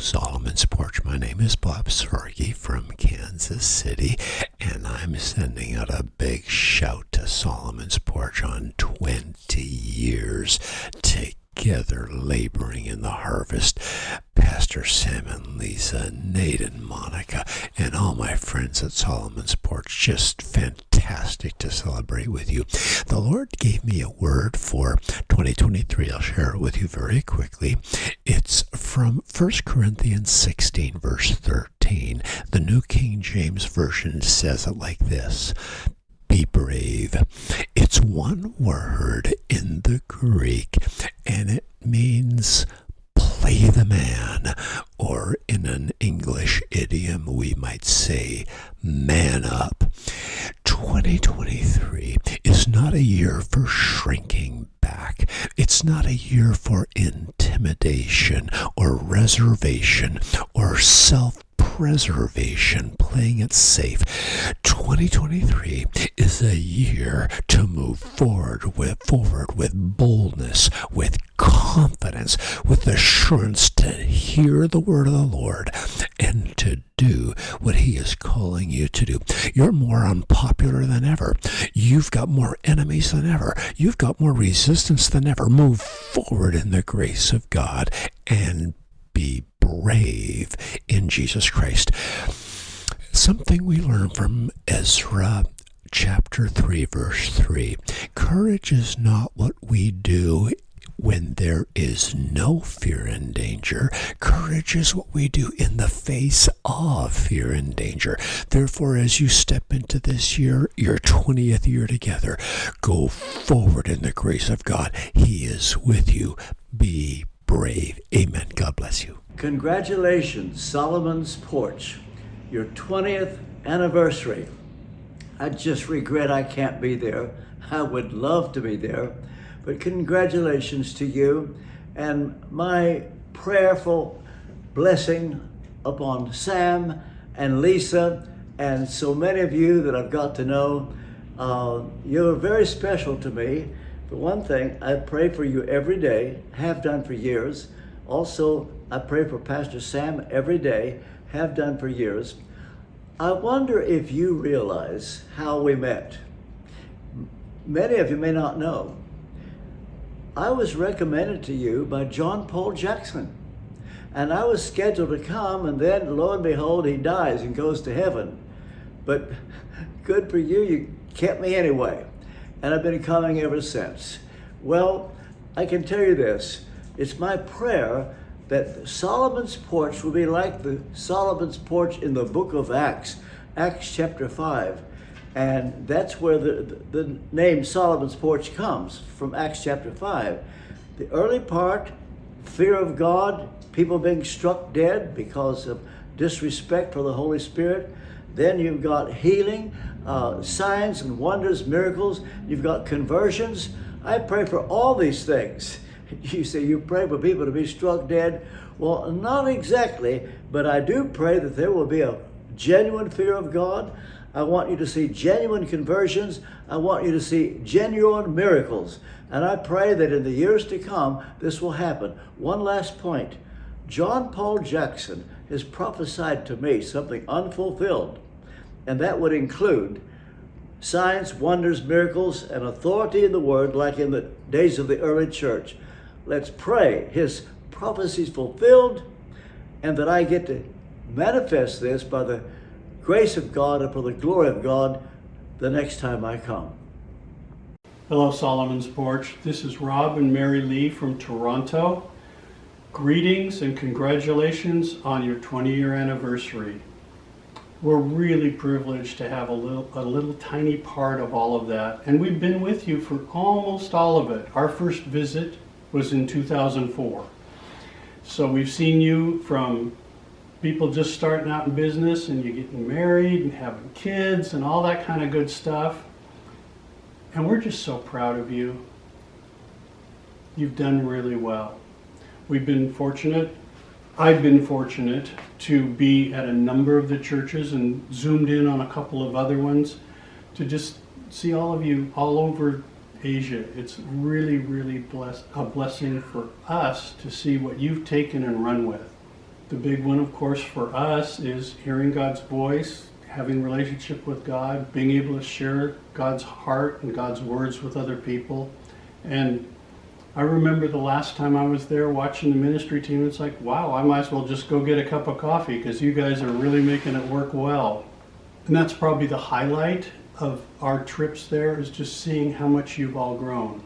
Solomon's Porch. My name is Bob Sorge from Kansas City, and I'm sending out a big shout to Solomon's Porch on 20 years together laboring in the harvest. Pastor Sam and Lisa, Nate and Monica, and all my friends at Solomon's Porch. Just fantastic to celebrate with you. The Lord gave me a word for 2023. I'll share it with you very quickly. It's from 1 Corinthians 16, verse 13. The New King James Version says it like this be brave. It's one word in the Greek, and it means play the man, or in an English idiom, we might say man up. 2023 is not a year for shrinking back. It's not a year for intimidation or reservation or self preservation, playing it safe. 2023 is a year to move forward with forward with boldness, with confidence, with assurance to hear the word of the Lord and to do what he is calling you to do. You're more unpopular than ever. You've got more enemies than ever. You've got more resistance than ever. Move forward in the grace of God and be brave in Jesus Christ. Something we learn from Ezra chapter 3, verse 3. Courage is not what we do when there is no fear and danger. Courage is what we do in the face of fear and danger. Therefore, as you step into this year, your 20th year together, go forward in the grace of God. He is with you. Be brave. Amen. Bless you. Congratulations, Solomon's Porch, your 20th anniversary. I just regret I can't be there. I would love to be there, but congratulations to you and my prayerful blessing upon Sam and Lisa and so many of you that I've got to know. Uh, you're very special to me. For one thing, I pray for you every day, have done for years. Also, I pray for Pastor Sam every day, have done for years. I wonder if you realize how we met. Many of you may not know. I was recommended to you by John Paul Jackson. And I was scheduled to come, and then lo and behold, he dies and goes to heaven. But good for you, you kept me anyway. And I've been coming ever since. Well, I can tell you this it's my prayer that Solomon's porch will be like the Solomon's porch in the book of Acts, Acts chapter 5. And that's where the, the name Solomon's porch comes from Acts chapter 5. The early part, fear of God, people being struck dead because of disrespect for the Holy Spirit. Then you've got healing, uh, signs and wonders, miracles. You've got conversions. I pray for all these things. You say you pray for people to be struck dead. Well, not exactly, but I do pray that there will be a genuine fear of God. I want you to see genuine conversions. I want you to see genuine miracles. And I pray that in the years to come, this will happen. One last point. John Paul Jackson has prophesied to me something unfulfilled, and that would include signs, wonders, miracles, and authority in the word like in the days of the early church. Let's pray his prophecies fulfilled and that I get to manifest this by the grace of God and for the glory of God the next time I come. Hello, Solomon's Porch. This is Rob and Mary Lee from Toronto. Greetings and congratulations on your 20 year anniversary. We're really privileged to have a little, a little tiny part of all of that. And we've been with you for almost all of it. Our first visit was in 2004. So we've seen you from people just starting out in business and you getting married and having kids and all that kind of good stuff. And we're just so proud of you. You've done really well. We've been fortunate, I've been fortunate to be at a number of the churches and zoomed in on a couple of other ones to just see all of you all over Asia. It's really, really bless, a blessing for us to see what you've taken and run with. The big one, of course, for us is hearing God's voice, having relationship with God, being able to share God's heart and God's words with other people. And I remember the last time I was there watching the ministry team, it's like, wow, I might as well just go get a cup of coffee because you guys are really making it work well. And that's probably the highlight of our trips there is just seeing how much you've all grown.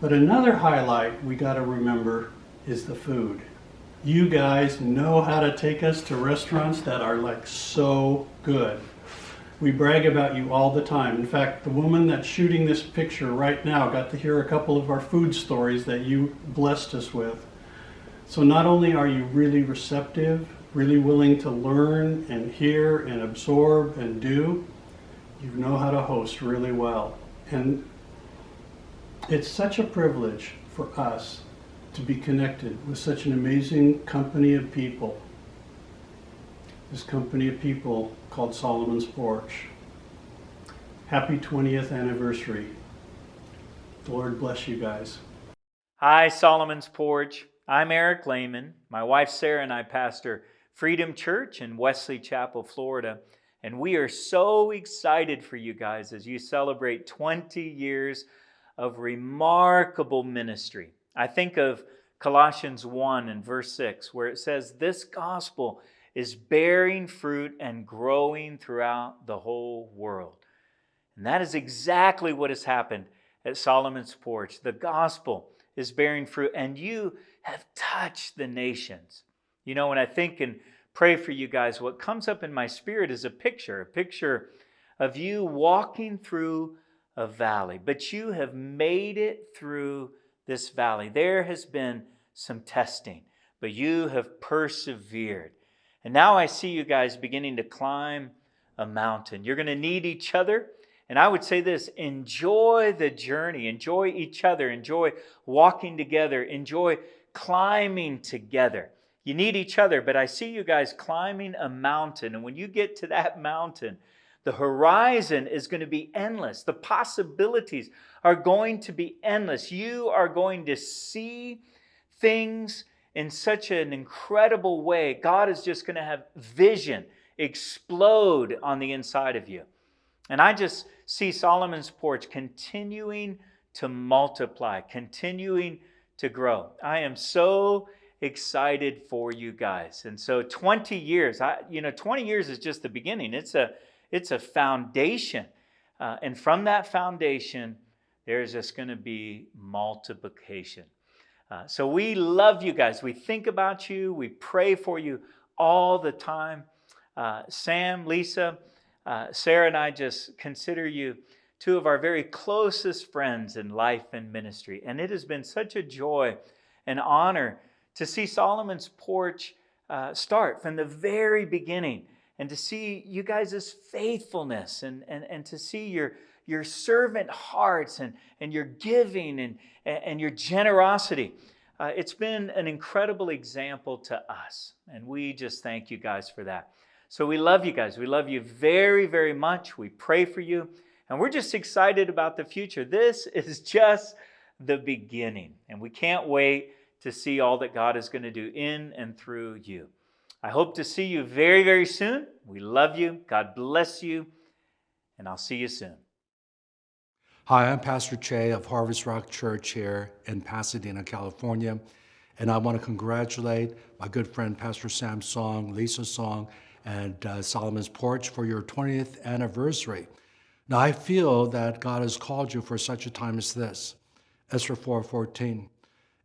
But another highlight we got to remember is the food. You guys know how to take us to restaurants that are like so good. We brag about you all the time. In fact, the woman that's shooting this picture right now got to hear a couple of our food stories that you blessed us with. So not only are you really receptive, really willing to learn and hear and absorb and do, you know how to host really well. And it's such a privilege for us to be connected with such an amazing company of people. This company of people called Solomon's Porch. Happy 20th anniversary. The Lord bless you guys. Hi, Solomon's Porch. I'm Eric Lehman. My wife Sarah and I pastor Freedom Church in Wesley Chapel, Florida. And we are so excited for you guys as you celebrate 20 years of remarkable ministry. I think of Colossians 1 and verse 6, where it says, This gospel is bearing fruit and growing throughout the whole world. And that is exactly what has happened at Solomon's porch. The gospel is bearing fruit, and you have touched the nations. You know, when I think and pray for you guys, what comes up in my spirit is a picture, a picture of you walking through a valley, but you have made it through this valley. There has been some testing, but you have persevered. And now I see you guys beginning to climb a mountain. You're going to need each other. And I would say this enjoy the journey, enjoy each other, enjoy walking together, enjoy climbing together. You need each other, but I see you guys climbing a mountain. And when you get to that mountain, the horizon is going to be endless. The possibilities are going to be endless. You are going to see things in such an incredible way. God is just going to have vision explode on the inside of you. And I just see Solomon's porch continuing to multiply, continuing to grow. I am so excited for you guys. And so 20 years, I, you know, 20 years is just the beginning. It's a it's a foundation. Uh, and from that foundation, there's just going to be multiplication. Uh, so we love you guys. We think about you. We pray for you all the time. Uh, Sam, Lisa, uh, Sarah, and I just consider you two of our very closest friends in life and ministry. And it has been such a joy and honor to see Solomon's porch uh, start from the very beginning and to see you guys' faithfulness and, and, and to see your, your servant hearts and, and your giving and, and your generosity. Uh, it's been an incredible example to us, and we just thank you guys for that. So we love you guys. We love you very, very much. We pray for you, and we're just excited about the future. This is just the beginning, and we can't wait to see all that God is going to do in and through you. I hope to see you very, very soon. We love you. God bless you. And I'll see you soon. Hi, I'm Pastor Che of Harvest Rock Church here in Pasadena, California. And I want to congratulate my good friend Pastor Sam Song, Lisa Song, and uh, Solomon's Porch for your 20th anniversary. Now, I feel that God has called you for such a time as this. Esther 4.14.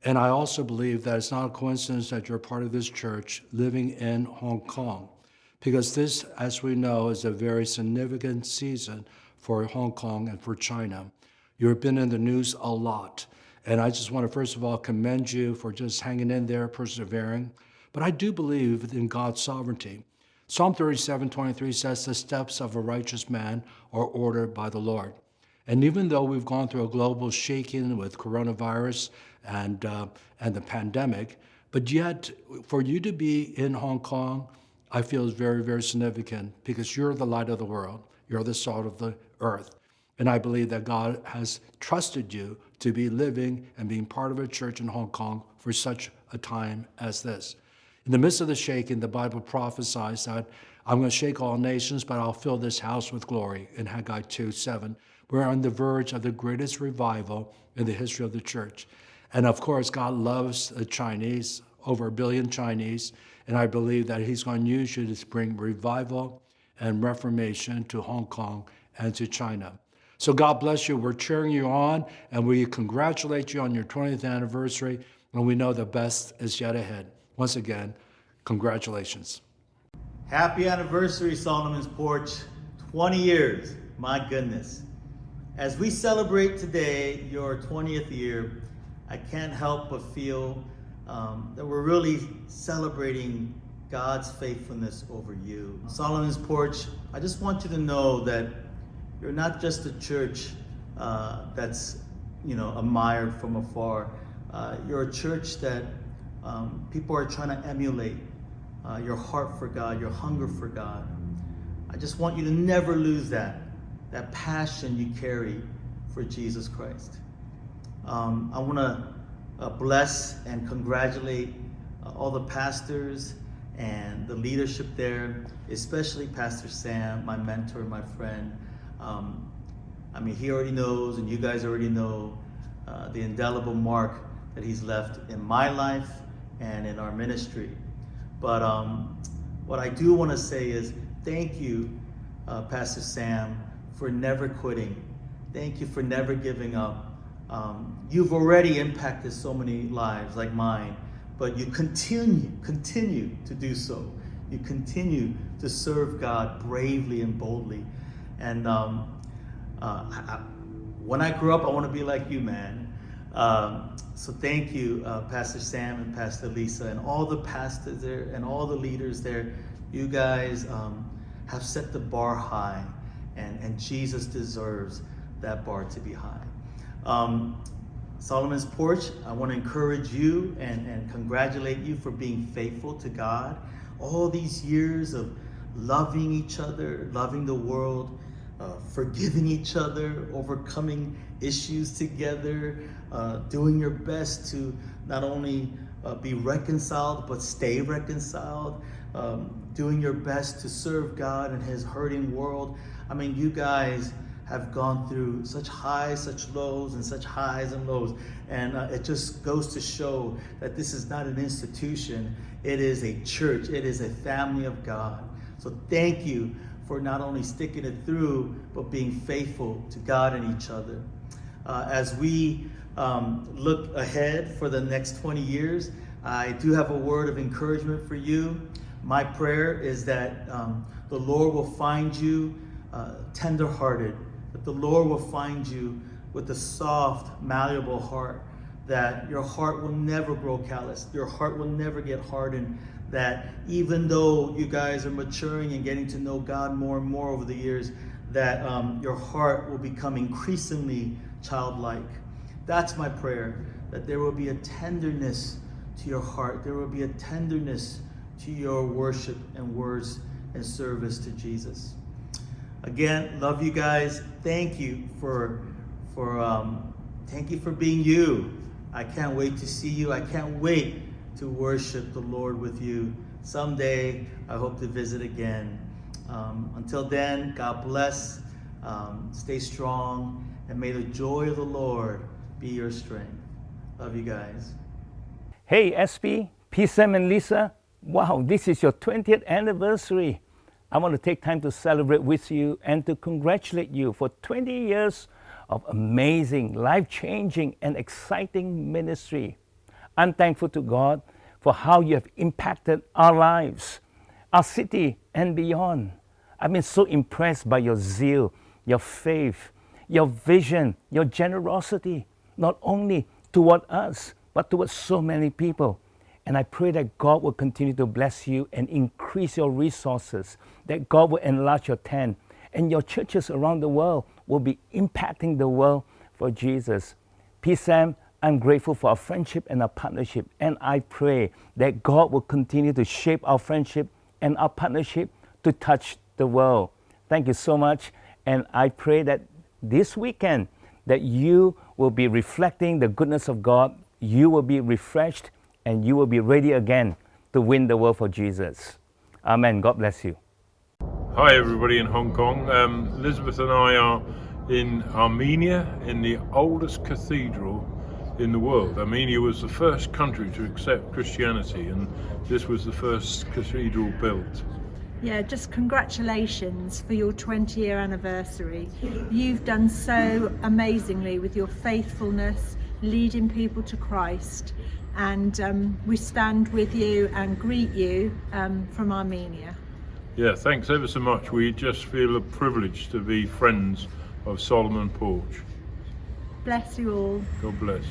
And I also believe that it's not a coincidence that you're part of this church living in Hong Kong, because this, as we know, is a very significant season for Hong Kong and for China. You've been in the news a lot. And I just want to, first of all, commend you for just hanging in there, persevering. But I do believe in God's sovereignty. Psalm 37, 23 says, the steps of a righteous man are ordered by the Lord. And even though we've gone through a global shaking with coronavirus and, uh, and the pandemic. But yet, for you to be in Hong Kong, I feel is very, very significant because you're the light of the world. You're the salt of the earth. And I believe that God has trusted you to be living and being part of a church in Hong Kong for such a time as this. In the midst of the shaking, the Bible prophesies that I'm going to shake all nations, but I'll fill this house with glory in Haggai 2 7. We're on the verge of the greatest revival in the history of the church. And of course, God loves the Chinese, over a billion Chinese, and I believe that He's going to use you to bring revival and reformation to Hong Kong and to China. So God bless you. We're cheering you on, and we congratulate you on your 20th anniversary, and we know the best is yet ahead. Once again, congratulations. Happy anniversary, Solomon's Porch. 20 years, my goodness. As we celebrate today, your 20th year, I can't help but feel um, that we're really celebrating God's faithfulness over you. Solomon's Porch, I just want you to know that you're not just a church uh, that's, you know, admired from afar. Uh, you're a church that um, people are trying to emulate uh, your heart for God, your hunger for God. I just want you to never lose that, that passion you carry for Jesus Christ. Um, I want to uh, bless and congratulate uh, all the pastors and the leadership there, especially Pastor Sam, my mentor, my friend. Um, I mean, he already knows, and you guys already know, uh, the indelible mark that he's left in my life and in our ministry. But um, what I do want to say is thank you, uh, Pastor Sam, for never quitting. Thank you for never giving up. Um, you've already impacted so many lives like mine, but you continue, continue to do so. You continue to serve God bravely and boldly. And um, uh, I, when I grew up, I want to be like you, man. Um, so thank you, uh, Pastor Sam and Pastor Lisa, and all the pastors there and all the leaders there. You guys um, have set the bar high, and, and Jesus deserves that bar to be high. Um, Solomon's Porch, I want to encourage you and, and congratulate you for being faithful to God. All these years of loving each other, loving the world, uh, forgiving each other, overcoming issues together, uh, doing your best to not only uh, be reconciled, but stay reconciled, um, doing your best to serve God in his hurting world. I mean, you guys have gone through such highs, such lows, and such highs and lows. And uh, it just goes to show that this is not an institution, it is a church, it is a family of God. So thank you for not only sticking it through, but being faithful to God and each other. Uh, as we um, look ahead for the next 20 years, I do have a word of encouragement for you. My prayer is that um, the Lord will find you uh, tenderhearted, that the Lord will find you with a soft, malleable heart, that your heart will never grow callous, your heart will never get hardened, that even though you guys are maturing and getting to know God more and more over the years, that um, your heart will become increasingly childlike. That's my prayer, that there will be a tenderness to your heart, there will be a tenderness to your worship and words and service to Jesus. Again, love you guys. Thank you for, for um, thank you for being you. I can't wait to see you. I can't wait to worship the Lord with you. Someday, I hope to visit again. Um, until then, God bless. Um, stay strong, and may the joy of the Lord be your strength. Love you guys. Hey, SB, P. Sam and Lisa. Wow, this is your 20th anniversary. I want to take time to celebrate with you and to congratulate you for 20 years of amazing, life changing, and exciting ministry. I'm thankful to God for how you have impacted our lives, our city, and beyond. I've been so impressed by your zeal, your faith, your vision, your generosity, not only toward us, but toward so many people. And I pray that God will continue to bless you and increase your resources, that God will enlarge your tent, and your churches around the world will be impacting the world for Jesus. Peace, Sam. I'm grateful for our friendship and our partnership, and I pray that God will continue to shape our friendship and our partnership to touch the world. Thank you so much, and I pray that this weekend that you will be reflecting the goodness of God, you will be refreshed, and you will be ready again to win the world for Jesus. Amen. God bless you. Hi, everybody in Hong Kong. Um, Elizabeth and I are in Armenia, in the oldest cathedral in the world. Armenia was the first country to accept Christianity, and this was the first cathedral built. Yeah, just congratulations for your 20 year anniversary. You've done so amazingly with your faithfulness, leading people to Christ. And um, we stand with you and greet you um, from Armenia. Yeah, thanks ever so much. We just feel a privilege to be friends of Solomon Porch. Bless you all. God bless.